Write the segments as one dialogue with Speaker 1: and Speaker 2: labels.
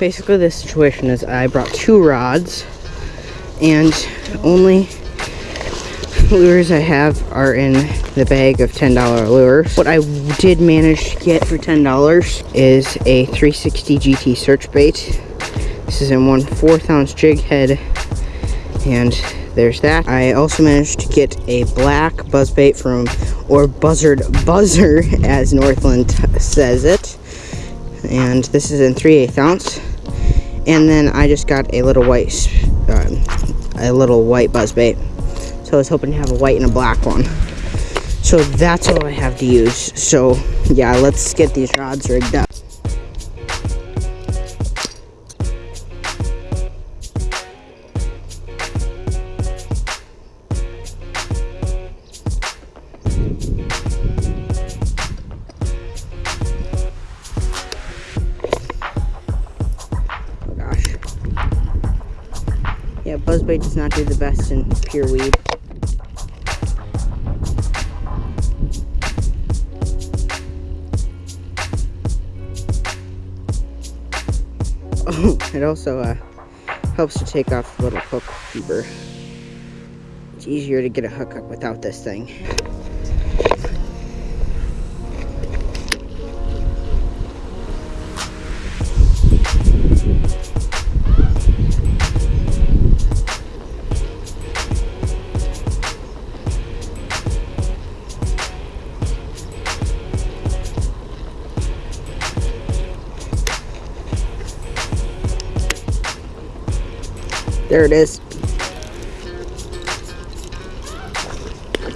Speaker 1: basically the situation is I brought two rods and only lures I have are in the bag of $10 lures. What I did manage to get for $10 is a 360 GT search bait. This is in one fourth ounce jig head and there's that. I also managed to get a black buzz bait from, or buzzard buzzer as Northland says it. And this is in 3 8 ounce. And then I just got a little white, um, a little white buzz bait. So I was hoping to have a white and a black one. So that's all I have to use. So yeah, let's get these rods rigged up. Yeah, does not do the best in pure weed. Oh, it also uh, helps to take off the little hook keeper. It's easier to get a hookup without this thing. There it is.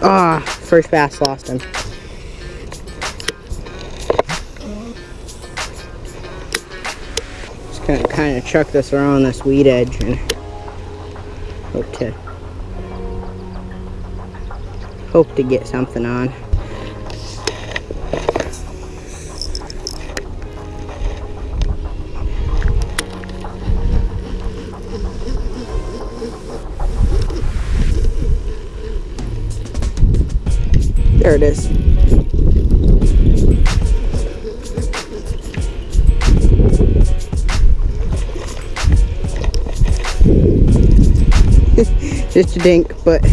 Speaker 1: Ah, first bass lost him. Just gonna kind of chuck this around this weed edge and hope to hope to get something on. There it is. Just a dink, but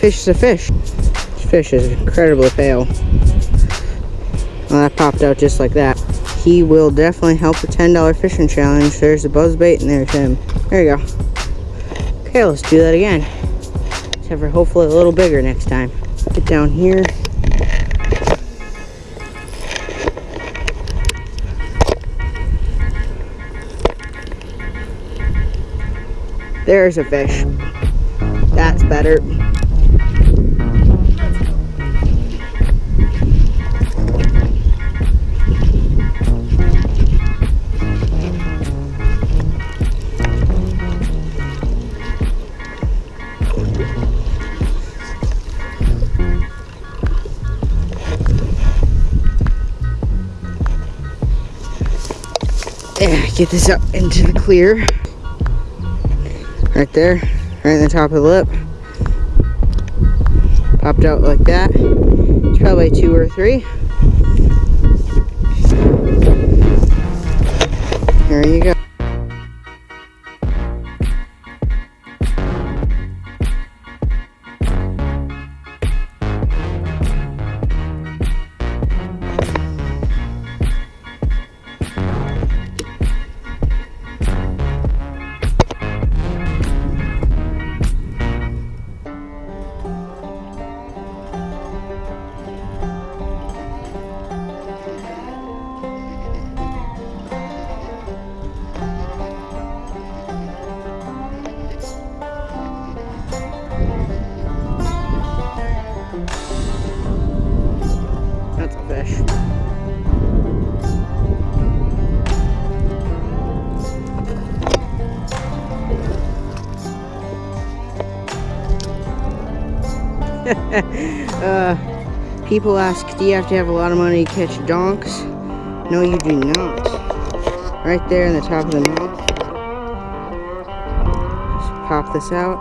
Speaker 1: fish is a fish. This fish is incredibly pale. Well, that popped out just like that. He will definitely help the $10 fishing challenge. There's the buzz bait and there's him. There you go. Okay, let's do that again. Except for hopefully a little bigger next time. Get down here. There's a fish. That's better. Yeah, get this up into the clear. Right there, right in the top of the lip. Popped out like that. It's probably two or three. There you go. uh, people ask, do you have to have a lot of money to catch donks? No, you do not. Right there in the top of the mouth. Just pop this out.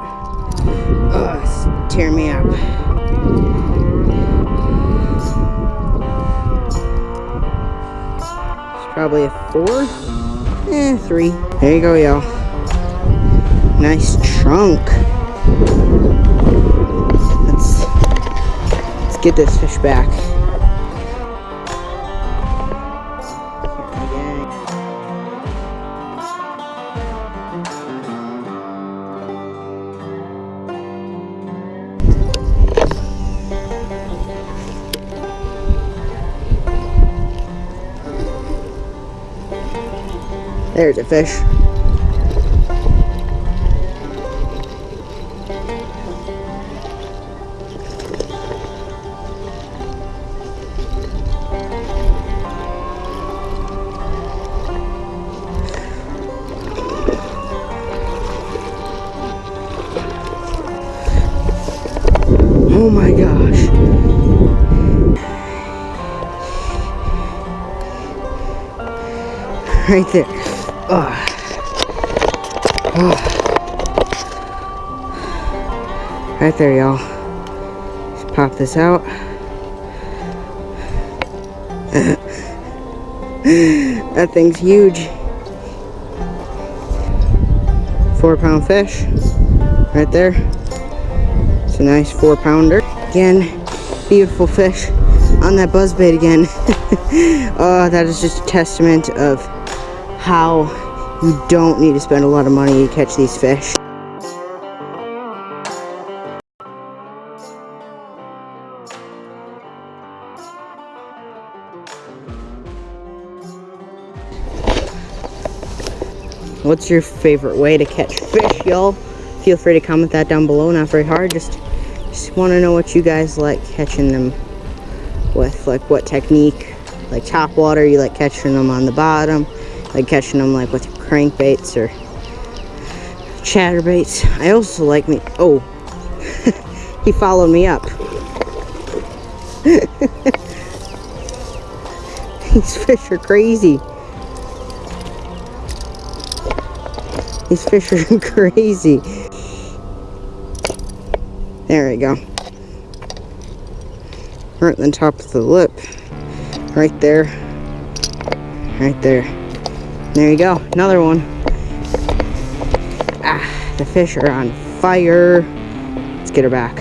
Speaker 1: Ugh, tear me up. It's probably a four. Eh, three. There you go, y'all. Nice chunk. Get this fish back. There's a fish. Oh my gosh. Right there. Oh. Oh. Right there, y'all. Just pop this out. that thing's huge. Four pound fish. Right there. It's a nice four pounder. Again, beautiful fish on that buzzbait again. oh, that is just a testament of how you don't need to spend a lot of money to catch these fish. What's your favorite way to catch fish, y'all? Feel free to comment that down below. Not very hard. Just, just want to know what you guys like catching them with. Like what technique. Like top water, you like catching them on the bottom. Like catching them like with crankbaits or chatterbaits. I also like me. Oh, he followed me up. These fish are crazy. These fish are crazy. There we go. Right on the top of the lip. Right there. Right there. There you go. Another one. Ah, the fish are on fire. Let's get her back.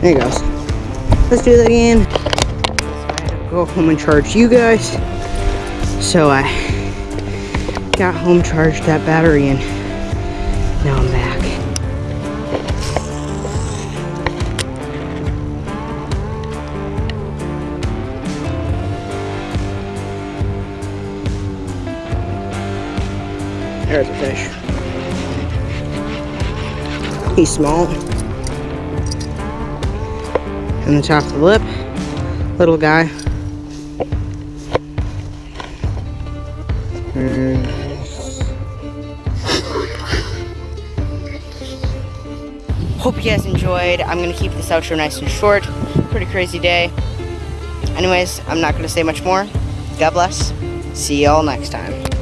Speaker 1: There he goes. Let's do that again. Home and charge you guys. So I got home charged that battery and now I'm back. There's a fish. He's small. On the top of the lip, little guy. Mm-hmm. Hope you guys enjoyed. I'm going to keep this outro nice and short. Pretty crazy day. Anyways, I'm not going to say much more. God bless. See y'all next time.